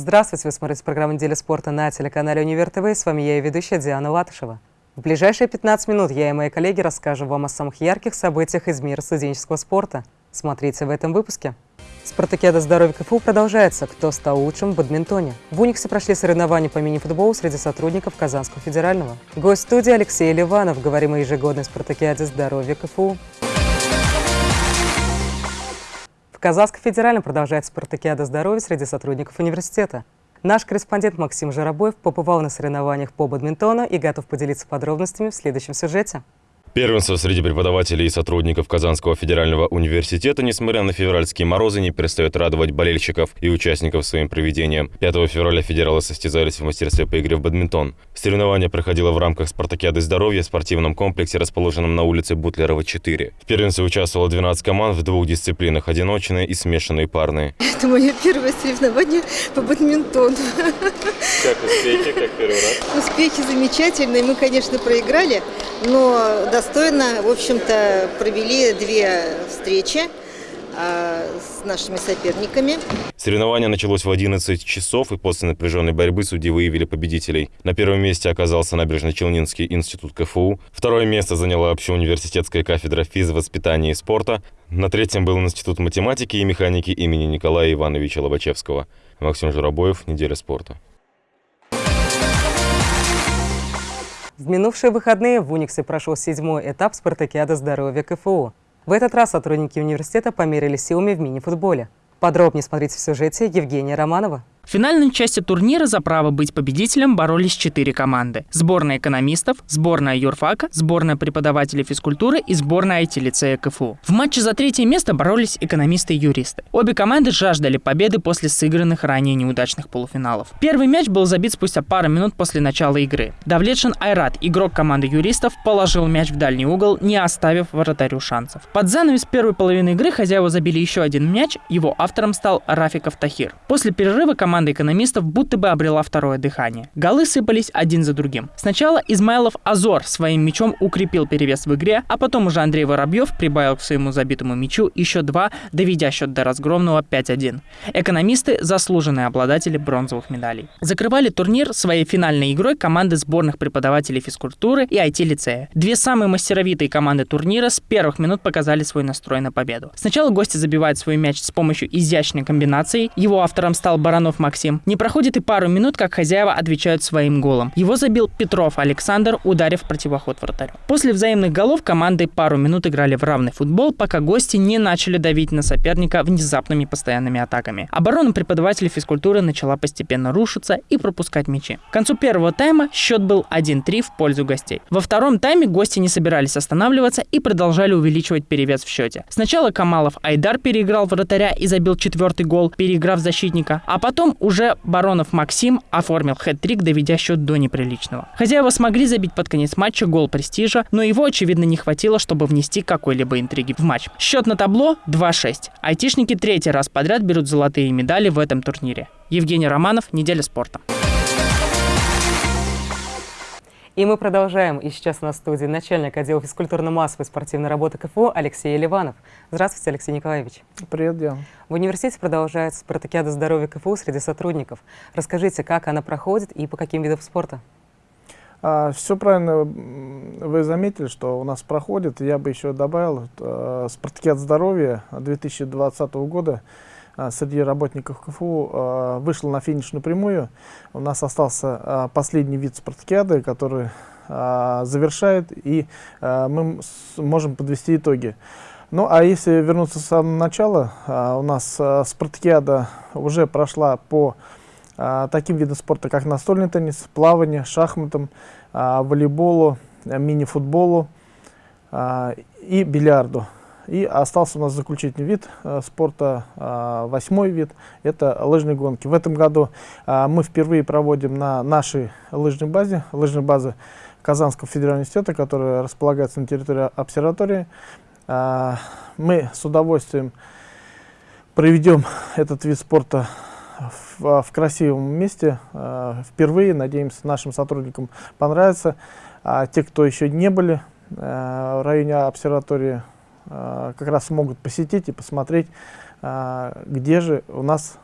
Здравствуйте, вы смотрите программу «Неделя спорта» на телеканале «Универ ТВ». С вами я и ведущая Диана Латышева. В ближайшие 15 минут я и мои коллеги расскажем вам о самых ярких событиях из мира студенческого спорта. Смотрите в этом выпуске. Спартакиада здоровья КФУ продолжается. Кто стал лучшим в бадминтоне? В Униксе прошли соревнования по мини-футболу среди сотрудников Казанского федерального. Гость студии Алексей Ливанов. Говорим о ежегодной спартакиаде здоровья КФУ. В Казахском федеральном продолжается спартакиада здоровья среди сотрудников университета. Наш корреспондент Максим Жаробоев побывал на соревнованиях по бадминтону и готов поделиться подробностями в следующем сюжете. Первенство среди преподавателей и сотрудников Казанского федерального университета, несмотря на февральские морозы, не перестает радовать болельщиков и участников своим проведением. 5 февраля федералы состязались в мастерстве по игре в бадминтон. Соревнование проходило в рамках спартакиады здоровья в спортивном комплексе, расположенном на улице Бутлерова, 4. В первенстве участвовало 12 команд в двух дисциплинах – одиночные и смешанные парные. Это мое первое соревнование по бадминтону. Как успехи, как первый раз? Успехи замечательные. Мы, конечно, проиграли, но достойно, в общем-то, провели две встречи а, с нашими соперниками. Соревнование началось в 11 часов, и после напряженной борьбы судьи выявили победителей. На первом месте оказался Набережно-Челнинский институт КФУ. Второе место заняла общеуниверситетская кафедра физвоспитания и спорта. На третьем был Институт математики и механики имени Николая Ивановича Лобачевского. Максим Журобоев, «Неделя спорта». В минувшие выходные в Униксе прошел седьмой этап спартакиады здоровья КФУ. В этот раз сотрудники университета померили силами в мини-футболе. Подробнее смотрите в сюжете Евгения Романова. В финальной части турнира за право быть победителем боролись четыре команды. Сборная экономистов, сборная юрфака, сборная преподавателей физкультуры и сборная IT-лицея КФУ. В матче за третье место боролись экономисты и юристы. Обе команды жаждали победы после сыгранных ранее неудачных полуфиналов. Первый мяч был забит спустя пару минут после начала игры. Давлетшин Айрат, игрок команды юристов, положил мяч в дальний угол, не оставив вратарю шансов. Под занавес первой половины игры хозяева забили еще один мяч, его автором стал Рафиков Тахир. После перерыва команда команда экономистов будто бы обрела второе дыхание. Голы сыпались один за другим. Сначала Измайлов Азор своим мячом укрепил перевес в игре, а потом уже Андрей Воробьев прибавил к своему забитому мячу еще два, доведя счет до разгромного 5-1. Экономисты – заслуженные обладатели бронзовых медалей. Закрывали турнир своей финальной игрой команды сборных преподавателей физкультуры и IT-лицея. Две самые мастеровитые команды турнира с первых минут показали свой настрой на победу. Сначала гости забивают свой мяч с помощью изящной комбинации. Его автором стал Баранов Максим. Не проходит и пару минут, как хозяева отвечают своим голом. Его забил Петров Александр, ударив противоход вратарю. После взаимных голов команды пару минут играли в равный футбол, пока гости не начали давить на соперника внезапными постоянными атаками. Оборона преподавателей физкультуры начала постепенно рушиться и пропускать мячи. К концу первого тайма счет был 1-3 в пользу гостей. Во втором тайме гости не собирались останавливаться и продолжали увеличивать перевес в счете. Сначала Камалов Айдар переиграл вратаря и забил четвертый гол, переиграв защитника, а потом уже Баронов Максим оформил хэт-трик, доведя счет до неприличного. Хозяева смогли забить под конец матча гол престижа, но его, очевидно, не хватило, чтобы внести какой-либо интриги в матч. Счет на табло 2-6. Айтишники третий раз подряд берут золотые медали в этом турнире. Евгений Романов, «Неделя спорта». И мы продолжаем. И сейчас у нас в студии начальник отдела физкультурно-массовой спортивной работы КФУ Алексей Ливанов. Здравствуйте, Алексей Николаевич. Привет, Диана. В университете продолжается спартакиада здоровья КФУ среди сотрудников. Расскажите, как она проходит и по каким видам спорта? А, все правильно вы заметили, что у нас проходит. Я бы еще добавил, э, спартакиад здоровья 2020 года среди работников КФУ а, вышел на финишную прямую. У нас остался а, последний вид спартакиады, который завершает, и мы можем подвести итоги. Ну, а если вернуться с самого начала, у нас спартакиада уже прошла по таким видам спорта, как настольный теннис, плавание, шахматам, волейболу, мини-футболу и бильярду. И остался у нас заключительный вид э, спорта, э, восьмой вид, это лыжные гонки. В этом году э, мы впервые проводим на нашей лыжной базе, лыжной базе Казанского федерального университета, которая располагается на территории обсерватории. Э, мы с удовольствием проведем этот вид спорта в, в красивом месте. Впервые, надеемся, нашим сотрудникам понравится. А те, кто еще не были э, в районе обсерватории, а, как раз могут посетить и посмотреть, а, где же у нас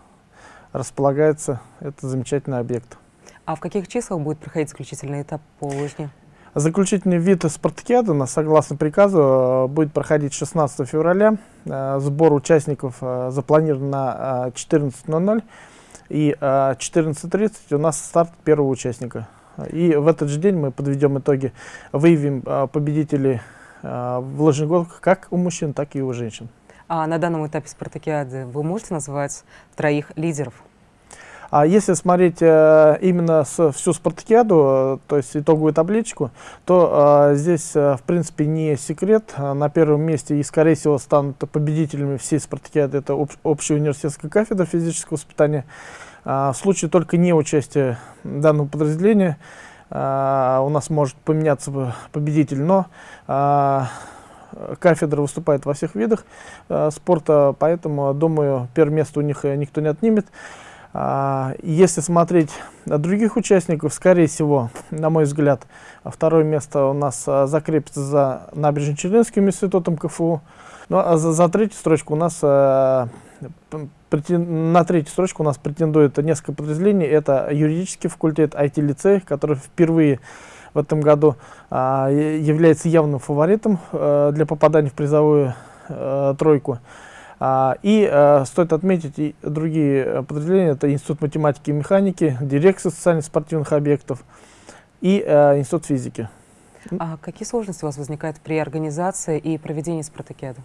располагается этот замечательный объект. А в каких числах будет проходить заключительный этап по лыжне? Заключительный вид спартакиады, на- согласно приказу, э, будет проходить 16 февраля. Сбор участников запланирован на э, 14.00. И э, 14.30 у нас старт первого участника. И в этот же день мы подведем итоги, выявим победителей в лыжных гонках как у мужчин, так и у женщин. А на данном этапе спартакиады вы можете назвать троих лидеров? А если смотреть э, именно с, всю спартакиаду, э, то есть итоговую табличку, то э, здесь, э, в принципе, не секрет. А На первом месте и, скорее всего, станут победителями всей спартакиады. Это об, общая университетская кафедра физического воспитания. А, в случае только неучастия данного подразделения а, у нас может поменяться победитель, но а, кафедра выступает во всех видах а, спорта, поэтому, думаю, первое место у них э, никто не отнимет. Если смотреть на других участников, скорее всего, на мой взгляд, второе место у нас закрепится за Набережно-Челнинским институтом КФУ. Ну а за, за третью строчку у нас на третью строчку у нас претендует несколько подразделений. Это юридический факультет, IT-лицей, который впервые в этом году а, является явным фаворитом э, для попадания в призовую э, тройку. А, и э, стоит отметить и другие подразделения, это Институт математики и механики, Дирекция социально-спортивных объектов и Институт физики. А какие сложности у вас возникают при организации и проведении спартакиады?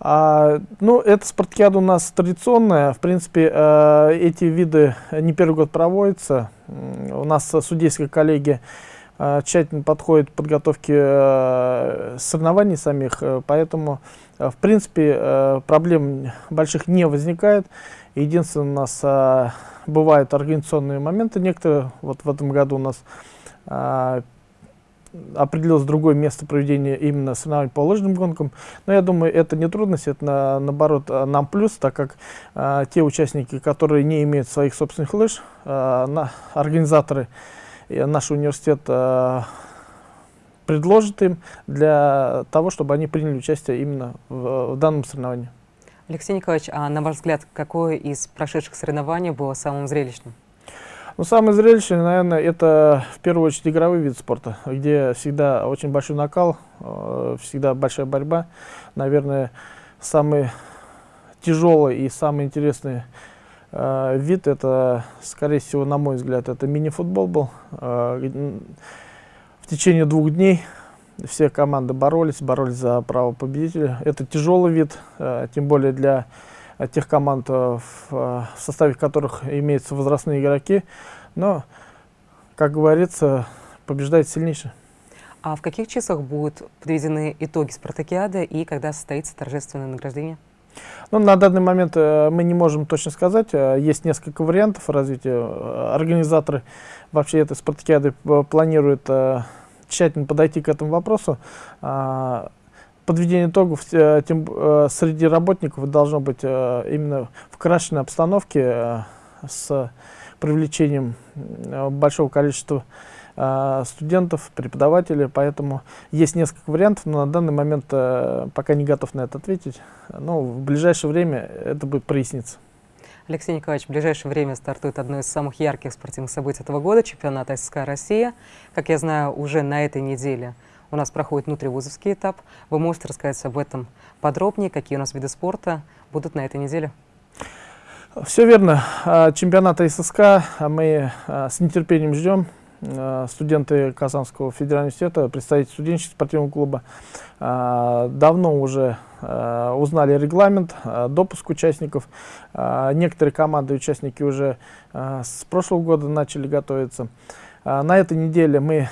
А, ну, эта спартакиада у нас традиционная. В принципе, э, эти виды не первый год проводятся. У нас судейская коллегия э, тщательно подходит к подготовке э, соревнований самих, э, поэтому, э, в принципе, э, проблем больших не возникает. Единственное, у нас бывают организационные моменты некоторые. Вот в этом году у нас определилось другое место проведения именно соревнований по лыжным гонкам. Но я думаю, это не трудность, это на- наоборот а, нам плюс, так как а, те участники, которые не имеют своих собственных лыж, а, на, организаторы и наш университет а, предложит им для того, чтобы они приняли участие именно в, в данном соревновании. Алексей Николаевич, а на ваш взгляд, какое из прошедших соревнований было самым зрелищным? Ну, самое зрелищное, наверное, это в первую очередь игровой вид спорта, где всегда очень большой накал, э, всегда большая борьба. Наверное, самый тяжелый и самый интересный э, вид, это, скорее всего, на мой взгляд, это мини-футбол был. Э, в течение двух дней все команды боролись, боролись за право победителя. Это тяжелый вид, тем более для тех команд, э, в, э, в составе которых имеются возрастные игроки. Но, как говорится, побеждает сильнейший. А в каких числах будут подведены итоги спартакиады и когда состоится торжественное награждение? Ну, на данный момент э, мы не можем точно сказать. Есть несколько вариантов развития. Организаторы вообще этой спартакиады планируют тщательно подойти к этому вопросу. Подведение итогов э, тем, э, среди работников должно быть э, именно в крашенной обстановке с привлечением большого количества студентов, преподавателей, поэтому есть несколько вариантов, но на данный момент пока не готов на это ответить. Но в ближайшее время это будет проясниться. Алексей Николаевич, в ближайшее время стартует одно из самых ярких спортивных событий этого года – чемпионат ССК «Россия». Как я знаю, уже на этой неделе у нас проходит внутривузовский этап. Вы можете рассказать об этом подробнее, какие у нас виды спорта будут на этой неделе? Все верно. А, Чемпионат ССК а, мы а, с нетерпением ждем. Студенты Казанского федерального университета, представители студенческого спортивного клуба, давно уже узнали регламент, допуск участников. Некоторые команды и участники уже с прошлого года начали готовиться. А, На этой неделе мы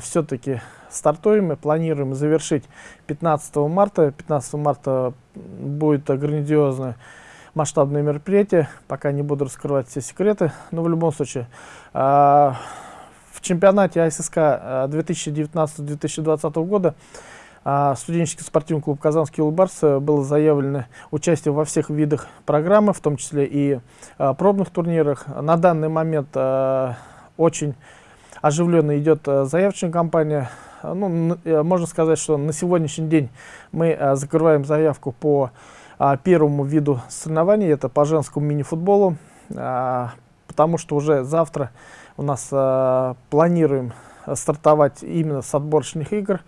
все-таки стартуем и планируем завершить 15 марта. 15 марта будет грандиозное масштабное мероприятие. Пока не буду раскрывать все секреты, но в любом случае а, в чемпионате АССК а, 2019-2020 года а, студенческий спортивный клуб «Казанский Улбарс» э, было заявлено участие во всех видах программы, в том числе и а, пробных турнирах. На данный момент а, очень оживленно идет а, заявочная кампания. А, Ну, э, можно сказать, что на сегодняшний день мы а, закрываем заявку по а, первому виду соревнований, это по женскому мини-футболу. потому что уже завтра у нас планируем стартовать именно с отборочных игр.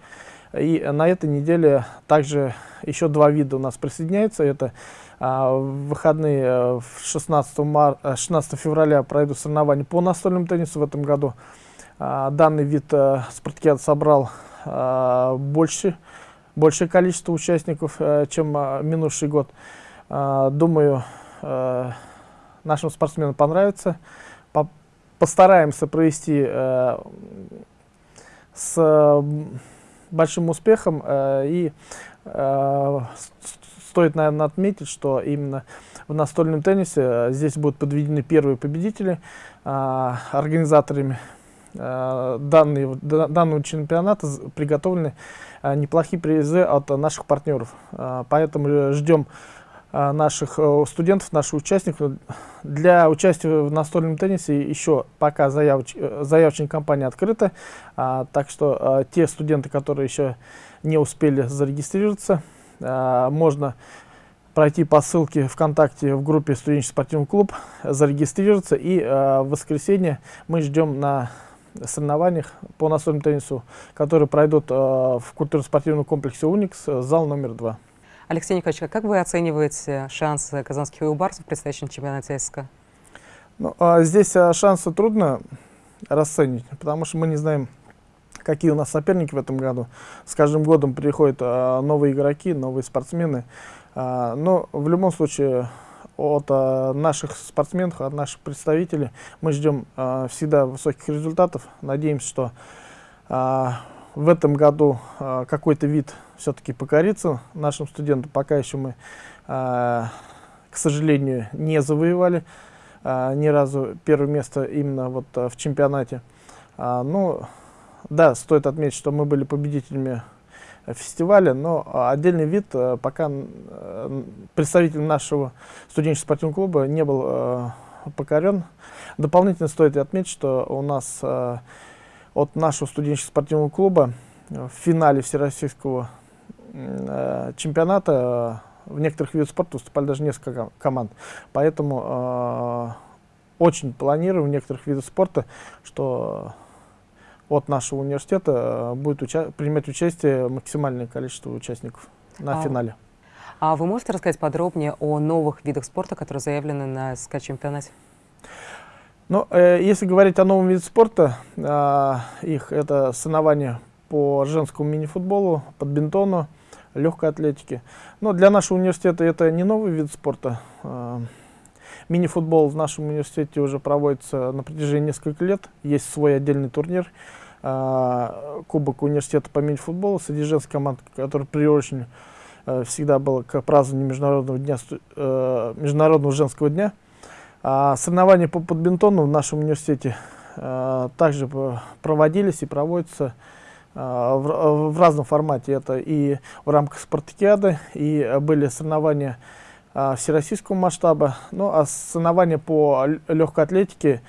И на этой неделе также еще два вида у нас присоединяются. Это а, выходные 16, мар... 16 февраля пройдут соревнования по настольному теннису в этом году. А, данный вид а, спартакиада собрал а, больше, большее количество участников, а, чем а, минувший год. А, думаю, а, нашим спортсменам понравится. По постараемся провести а, с большим успехом. Э, и э, стоит, наверное, отметить, что именно в настольном теннисе э, здесь будут подведены первые победители организаторами данные, данного чемпионата приготовлены неплохие призы от наших партнеров. Поэтому ждем а, наших э, студентов, наших участников. Для участия в настольном теннисе еще пока заявоч, э, заявочная кампания открыта, а, так что а, те студенты, которые еще не успели зарегистрироваться, можно пройти по ссылке ВКонтакте в группе студенческий спортивный клуб, зарегистрироваться и в воскресенье мы ждем на соревнованиях по настольному теннису, которые пройдут в культурно-спортивном комплексе «Уникс», зал номер два. Алексей Николаевич, а как вы оцениваете шансы казанских юбарсов в предстоящем чемпионате СК? Ну, а здесь а, шансы трудно расценить, потому что мы не знаем, какие у нас соперники в этом году. С каждым годом приходят а, новые игроки, новые спортсмены. А, но в любом случае от а, наших спортсменов, от наших представителей мы ждем а, всегда высоких результатов. Надеемся, что а, в этом году какой-то вид все-таки покориться нашим студентам. Пока еще мы, к сожалению, не завоевали ни разу первое место именно вот в чемпионате. А, ну, да, стоит отметить, что мы были победителями фестиваля, но отдельный вид а, пока а, представитель нашего студенческого спортивного клуба не был а, покорен. Дополнительно стоит отметить, что у нас а, от нашего студенческого спортивного клуба в финале Всероссийского э, чемпионата э, в некоторых видах спорта выступали даже несколько команд. Поэтому э, очень планирую в некоторых видах спорта, что от нашего университета э, будет уча принимать участие максимальное количество участников на а, финале. А вы можете рассказать подробнее о новых видах спорта, которые заявлены на СК-чемпионате? Ну, э, если говорить о новом виде спорта, э, их это соревнования по женскому мини-футболу, подбинтону, легкой атлетике. Но для нашего университета это не новый вид спорта. Э, мини-футбол в нашем университете уже проводится на протяжении нескольких лет. Есть свой отдельный турнир. Э, Кубок университета по мини-футболу среди женских команд, который приурочен э, всегда был к празднованию Международного, дня, э, Международного женского дня. А соревнования по подбинтону в нашем университете а, также проводились и проводятся а, в, в разном формате. Это и в рамках спартакиады, и были соревнования а, всероссийского масштаба. Ну а соревнования по легкой атлетике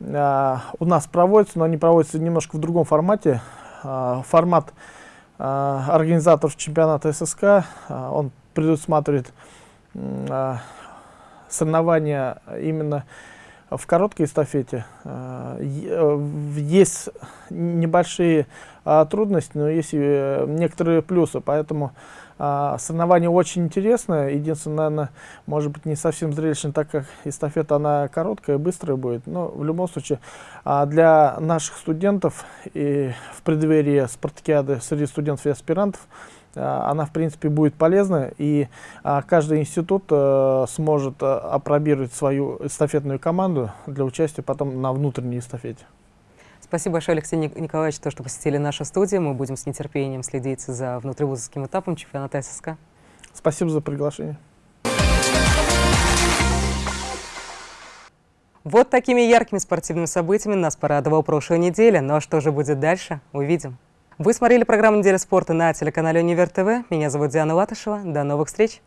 а, у нас проводятся, но они проводятся немножко в другом формате. А, формат а, организаторов чемпионата ССК, а, он предусматривает а, соревнования именно в короткой эстафете. Есть небольшие а, трудности, но есть и э, некоторые плюсы, поэтому а, соревнование очень интересное. Единственное, наверное, может быть не совсем зрелищно, так как эстафета она короткая, быстрая будет. Но в любом случае а, для наших студентов и в преддверии спартакиады среди студентов и аспирантов а, она в принципе будет полезна и каждый институт а, сможет опробировать свою эстафетную команду для участия потом на внутренней эстафете. Спасибо большое, Алексей Николаевич, то, что посетили нашу студию. Мы будем с нетерпением следить за внутривузовским этапом чемпионата ССК. Спасибо за приглашение. Вот такими яркими спортивными событиями нас порадовала прошлая неделя. Ну а что же будет дальше, увидим. Вы смотрели программу «Неделя спорта» на телеканале «Универ ТВ». Меня зовут Диана Латышева. До новых встреч!